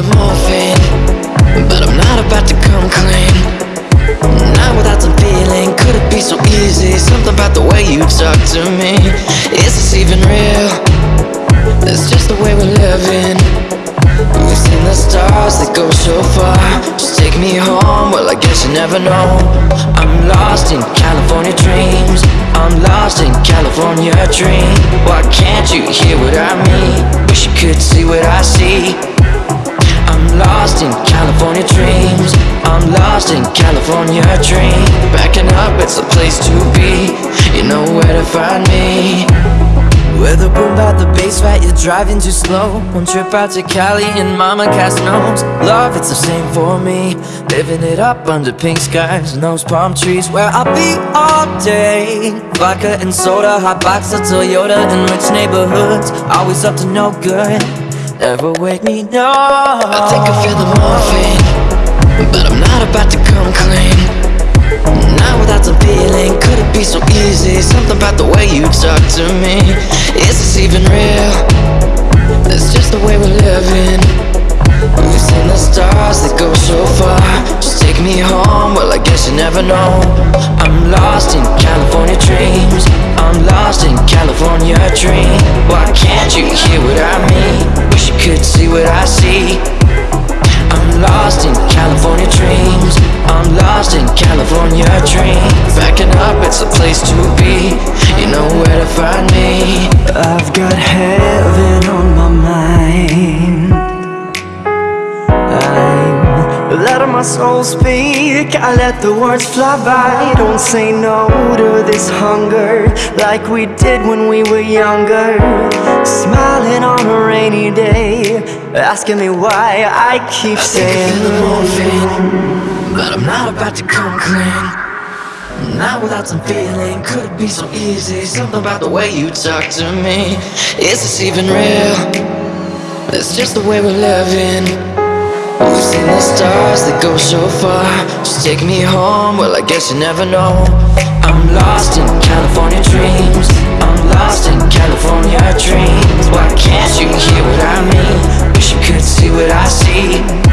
The morphine, but I'm not about to come clean. Not without some feeling, could it be so easy? Something about the way you talk to me. Is this even real? It's just the way we're living. We've seen the stars that go so far. Just take me home, well, I guess you never know. I'm lost in California dreams. I'm lost in California dream. Why can't you hear what I mean? Wish you could see what I see. In California dream. Backing up, it's a place to be. You know where to find me. With a boom about the bass right, you're driving too slow. One trip out to Cali and mama cast knows Love, it's the same for me. Living it up under pink skies and those palm trees Where I'll be all day. Vodka and soda, hot box of Toyota In rich neighborhoods, always up to no good. Never wake me, no I think I feel the morphine But I'm not about to come clean not without some feeling, could it be so easy? Something about the way you talk to me. Is this even real? It's just the way we're living. We've seen the stars that go so far. Just take me home, well I guess you never know. I'm lost in California dreams. I'm lost in California dream Why can't you hear what I mean? Wish you could see what I see. I'm lost in California dreams. I'm lost in California dreams. Backing up, it's a place to be. You know where to find me. I've got heaven on my mind. I'm letting my soul speak. I let the words fly by. Don't say no to this hunger Like we did when we were younger. Smiling on a rainy day Asking me why I keep I saying feel the morphine But I'm not about to come clean not without some feeling, could it be so easy? Something about the way you talk to me. Is this even real? It's just the way we're living We've seen the stars that go so far. Just take me home, well I guess you never know. I'm lost in California see